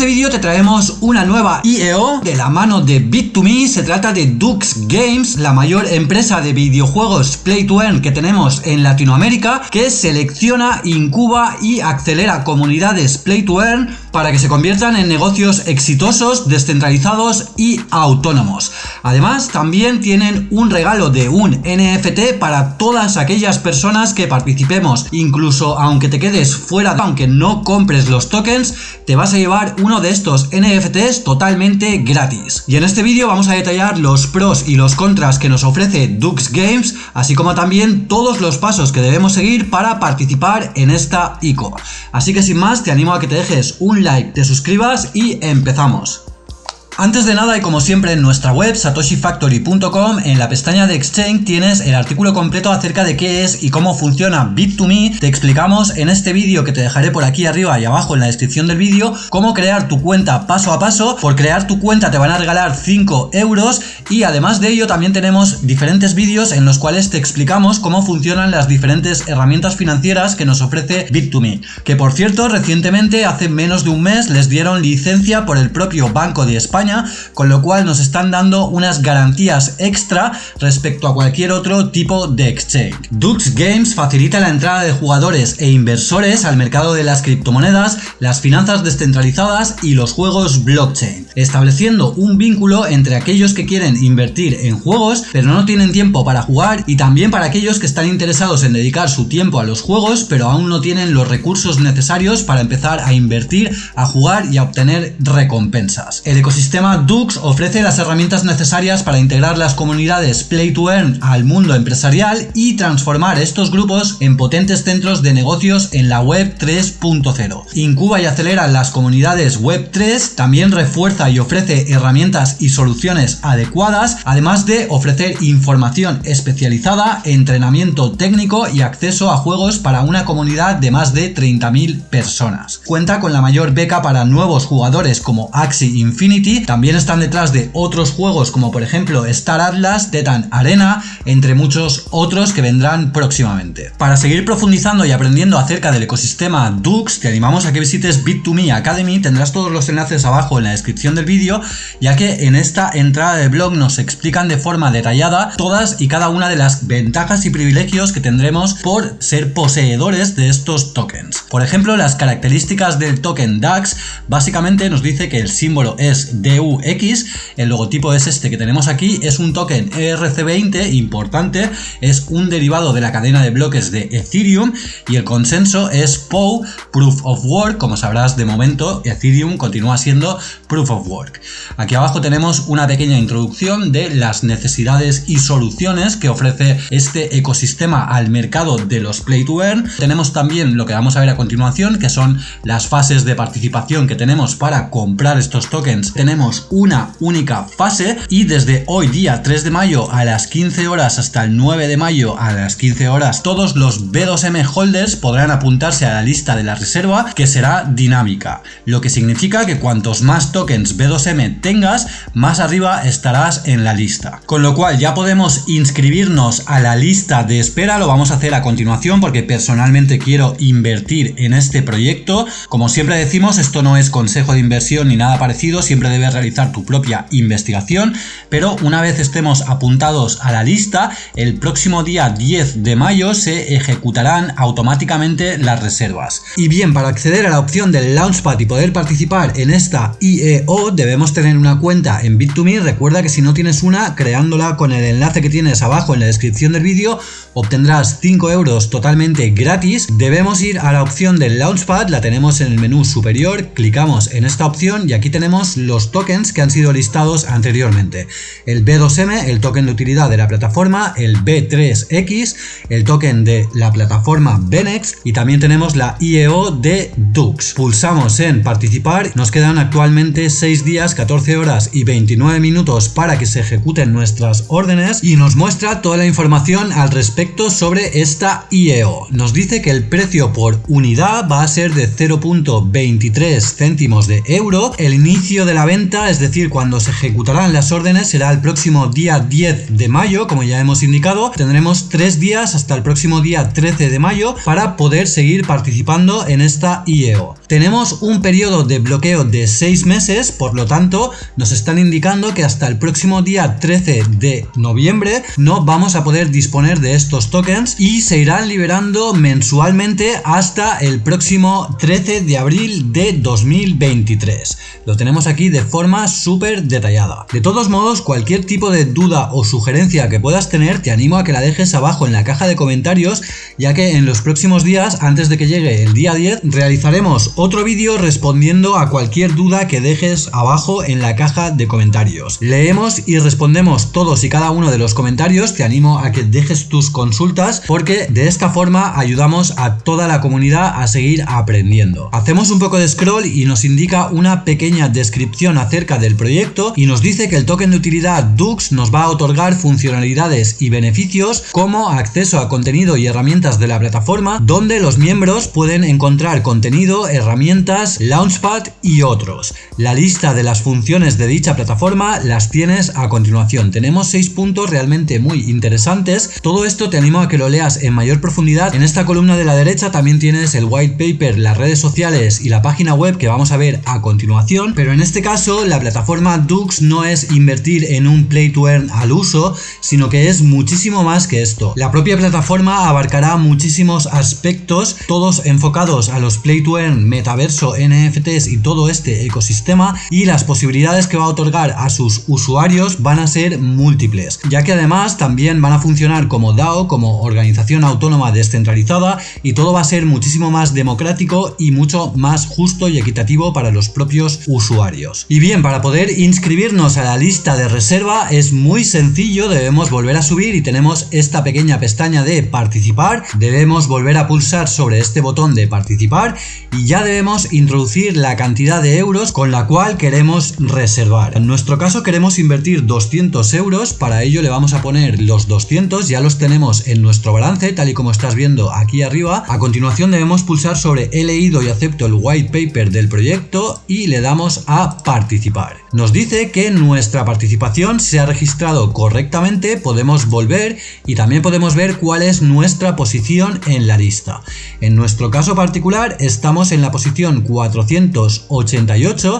este vídeo te traemos una nueva IEO de la mano de Bit2Me, se trata de Dux Games, la mayor empresa de videojuegos Play to Earn que tenemos en Latinoamérica, que selecciona, incuba y acelera comunidades Play to Earn para que se conviertan en negocios exitosos, descentralizados y autónomos. Además, también tienen un regalo de un NFT para todas aquellas personas que participemos, incluso aunque te quedes fuera, aunque no compres los tokens, te vas a llevar uno de estos NFTs totalmente gratis. Y en este vídeo vamos a detallar los pros y los contras que nos ofrece Dux Games, así como también todos los pasos que debemos seguir para participar en esta ICO. Así que sin más, te animo a que te dejes un like, te suscribas y empezamos. Antes de nada y como siempre en nuestra web satoshifactory.com en la pestaña de Exchange tienes el artículo completo acerca de qué es y cómo funciona Bit2Me. Te explicamos en este vídeo que te dejaré por aquí arriba y abajo en la descripción del vídeo cómo crear tu cuenta paso a paso. Por crear tu cuenta te van a regalar 5 euros y además de ello también tenemos diferentes vídeos en los cuales te explicamos cómo funcionan las diferentes herramientas financieras que nos ofrece Bit2Me. Que por cierto recientemente hace menos de un mes les dieron licencia por el propio Banco de España con lo cual nos están dando unas garantías extra respecto a cualquier otro tipo de exchange. Dux Games facilita la entrada de jugadores e inversores al mercado de las criptomonedas, las finanzas descentralizadas y los juegos blockchain, estableciendo un vínculo entre aquellos que quieren invertir en juegos pero no tienen tiempo para jugar y también para aquellos que están interesados en dedicar su tiempo a los juegos pero aún no tienen los recursos necesarios para empezar a invertir, a jugar y a obtener recompensas. El ecosistema sistema Dux ofrece las herramientas necesarias para integrar las comunidades Play to Earn al mundo empresarial y transformar estos grupos en potentes centros de negocios en la web 3.0. Incuba y acelera las comunidades web 3, también refuerza y ofrece herramientas y soluciones adecuadas, además de ofrecer información especializada, entrenamiento técnico y acceso a juegos para una comunidad de más de 30.000 personas. Cuenta con la mayor beca para nuevos jugadores como Axie Infinity también están detrás de otros juegos como por ejemplo Star Atlas, Tetan Arena, entre muchos otros que vendrán próximamente. Para seguir profundizando y aprendiendo acerca del ecosistema Dux, te animamos a que visites Bit2Me Academy, tendrás todos los enlaces abajo en la descripción del vídeo, ya que en esta entrada de blog nos explican de forma detallada todas y cada una de las ventajas y privilegios que tendremos por ser poseedores de estos tokens. Por ejemplo, las características del token DAX, básicamente nos dice que el símbolo es El logotipo es este que tenemos aquí, es un token ERC20 importante, es un derivado de la cadena de bloques de Ethereum y el consenso es POW, Proof of Work, como sabrás de momento Ethereum continúa siendo Proof of Work. Aquí abajo tenemos una pequeña introducción de las necesidades y soluciones que ofrece este ecosistema al mercado de los Play to Earn. Tenemos también lo que vamos a ver a continuación, que son las fases de participación que tenemos para comprar estos tokens tenemos una única fase y desde hoy día 3 de mayo a las 15 horas hasta el 9 de mayo a las 15 horas todos los B2M holders podrán apuntarse a la lista de la reserva que será dinámica, lo que significa que cuantos más tokens B2M tengas, más arriba estarás en la lista. Con lo cual ya podemos inscribirnos a la lista de espera, lo vamos a hacer a continuación porque personalmente quiero invertir en este proyecto. Como siempre decimos, esto no es consejo de inversión ni nada parecido, siempre realizar tu propia investigación, pero una vez estemos apuntados a la lista, el próximo día 10 de mayo se ejecutarán automáticamente las reservas. Y bien, para acceder a la opción del Launchpad y poder participar en esta IEO, debemos tener una cuenta en Bit2Me. Recuerda que si no tienes una, creándola con el enlace que tienes abajo en la descripción del vídeo, obtendrás 5 euros totalmente gratis. Debemos ir a la opción del Launchpad, la tenemos en el menú superior, clicamos en esta opción y aquí tenemos los que han sido listados anteriormente. El B2M, el token de utilidad de la plataforma, el B3X, el token de la plataforma Benex y también tenemos la IEO de Dux. Pulsamos en participar, nos quedan actualmente 6 días, 14 horas y 29 minutos para que se ejecuten nuestras órdenes y nos muestra toda la información al respecto sobre esta IEO. Nos dice que el precio por unidad va a ser de 0.23 céntimos de euro, el inicio de la venta es decir, cuando se ejecutarán las órdenes, será el próximo día 10 de mayo, como ya hemos indicado. Tendremos tres días hasta el próximo día 13 de mayo para poder seguir participando en esta IEO. Tenemos un periodo de bloqueo de 6 meses, por lo tanto, nos están indicando que hasta el próximo día 13 de noviembre no vamos a poder disponer de estos tokens y se irán liberando mensualmente hasta el próximo 13 de abril de 2023. Lo tenemos aquí de forma súper detallada. De todos modos, cualquier tipo de duda o sugerencia que puedas tener, te animo a que la dejes abajo en la caja de comentarios, ya que en los próximos días, antes de que llegue el día 10, realizaremos otro vídeo respondiendo a cualquier duda que dejes abajo en la caja de comentarios. Leemos y respondemos todos y cada uno de los comentarios, te animo a que dejes tus consultas porque de esta forma ayudamos a toda la comunidad a seguir aprendiendo. Hacemos un poco de scroll y nos indica una pequeña descripción acerca del proyecto y nos dice que el token de utilidad Dux nos va a otorgar funcionalidades y beneficios como acceso a contenido y herramientas de la plataforma donde los miembros pueden encontrar contenido, herramientas, launchpad y otros. La lista de las funciones de dicha plataforma las tienes a continuación. Tenemos seis puntos realmente muy interesantes. Todo esto te animo a que lo leas en mayor profundidad. En esta columna de la derecha también tienes el white paper, las redes sociales y la página web que vamos a ver a continuación. Pero en este caso la plataforma Dux no es invertir en un play to earn al uso, sino que es muchísimo más que esto. La propia plataforma abarcará muchísimos aspectos, todos enfocados a los play to earn, metaverso, NFTs y todo este ecosistema y las posibilidades que va a otorgar a sus usuarios van a ser múltiples, ya que además también van a funcionar como DAO, como organización autónoma descentralizada y todo va a ser muchísimo más democrático y mucho más justo y equitativo para los propios usuarios. Y bien, para poder inscribirnos a la lista de reserva es muy sencillo, debemos volver a subir y tenemos esta pequeña pestaña de participar, debemos volver a pulsar sobre este botón de participar y ya debemos introducir la cantidad de euros con la cual queremos reservar. En nuestro caso queremos invertir 200 euros, para ello le vamos a poner los 200, ya los tenemos en nuestro balance tal y como estás viendo aquí arriba. A continuación debemos pulsar sobre he leído y acepto el white paper del proyecto y le damos a participar. Nos dice que nuestra participación se ha registrado correctamente, podemos volver y también podemos ver cuál es nuestra posición en la lista. En nuestro caso particular estamos en la posición 488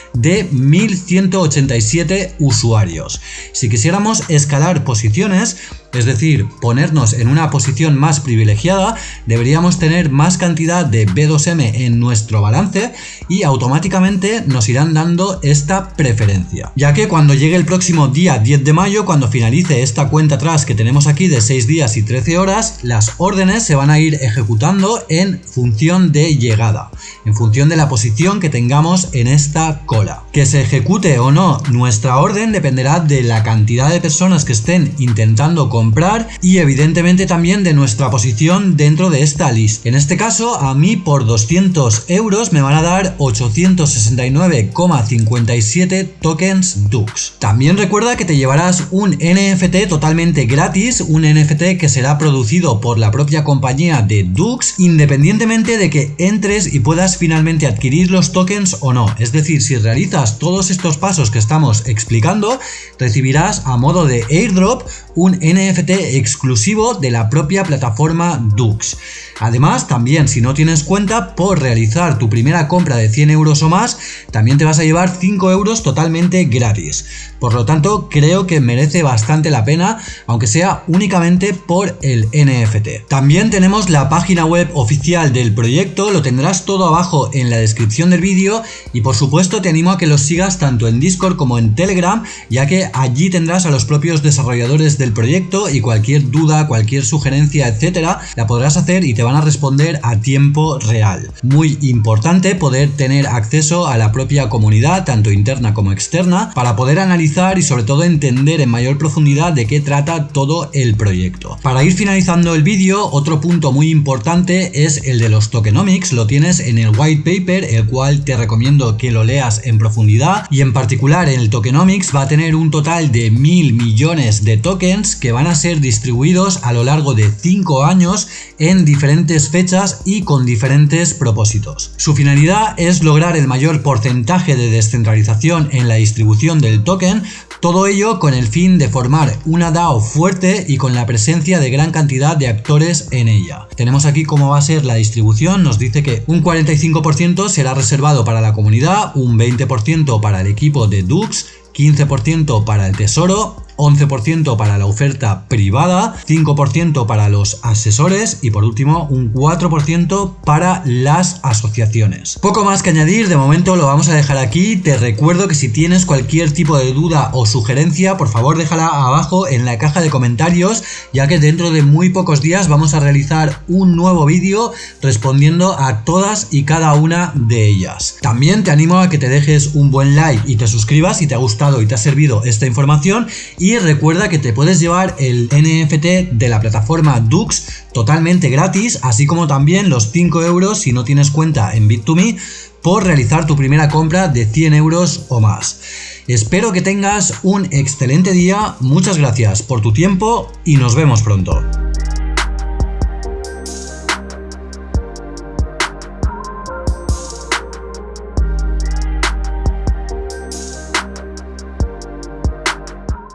de 1187 usuarios. Si quisiéramos escalar posiciones, es decir, ponernos en una posición más privilegiada, deberíamos tener más cantidad de B2M en nuestro balance y automáticamente nos irán dando esta preferencia. Ya que cuando llegue el próximo día 10 de mayo, cuando finalice esta cuenta atrás que tenemos aquí de 6 días y 13 horas, las órdenes se van a ir ejecutando en función de llegada, en función de la posición que tengamos en esta cola. Que se ejecute o no nuestra orden dependerá de la cantidad de personas que estén intentando comprar y evidentemente también de nuestra posición dentro de esta lista. En este caso a mí por 200 euros me van a dar 869,57 tokens Dux. También recuerda que te llevarás un NFT totalmente gratis, un NFT que será producido por la propia compañía de Dux independientemente de que entres y puedas finalmente adquirir los tokens o no. Es decir, si realizas todos estos pasos que estamos explicando, recibirás a modo de airdrop un NFT exclusivo de la propia plataforma Dux. Además, también si no tienes cuenta, por realizar tu primera compra de 100 euros o más, también te vas a llevar 5 euros totalmente gratis. Por lo tanto, creo que merece bastante la pena, aunque sea únicamente por el NFT. También tenemos la página web oficial del proyecto, lo tendrás todo abajo en la descripción del vídeo y por supuesto te animo a que los sigas tanto en Discord como en Telegram, ya que allí tendrás a los propios desarrolladores del proyecto y cualquier duda, cualquier sugerencia, etcétera, la podrás hacer y te van a responder a tiempo real. Muy importante poder tener acceso a la propia comunidad, tanto interna como externa, para poder analizar y sobre todo entender en mayor profundidad de qué trata todo el proyecto. Para ir finalizando el vídeo, otro punto muy importante es el de los tokenomics, lo tienes en el white paper, el cual te recomiendo que lo leas en profundidad y en particular en el tokenomics va a tener un total de mil millones de tokens que van a ser distribuidos a lo largo de 5 años en diferentes fechas y con diferentes propósitos. Su finalidad es lograr el mayor porcentaje de descentralización en la distribución del token, todo ello con el fin de formar una DAO fuerte y con la presencia de gran cantidad de actores en ella. Tenemos aquí cómo va a ser la distribución, nos dice que un 45% será reservado para la comunidad, un 20% para el equipo de Dux, 15% para el tesoro, 11% para la oferta privada, 5% para los asesores y por último un 4% para las asociaciones. Poco más que añadir, de momento lo vamos a dejar aquí. Te recuerdo que si tienes cualquier tipo de duda o sugerencia, por favor déjala abajo en la caja de comentarios, ya que dentro de muy pocos días vamos a realizar un nuevo vídeo respondiendo a todas y cada una de ellas. También te animo a que te dejes un buen like y te suscribas si te ha gustado y te ha servido esta información y y recuerda que te puedes llevar el NFT de la plataforma Dux totalmente gratis, así como también los 5 euros si no tienes cuenta en Bit2Me por realizar tu primera compra de 100 euros o más. Espero que tengas un excelente día, muchas gracias por tu tiempo y nos vemos pronto.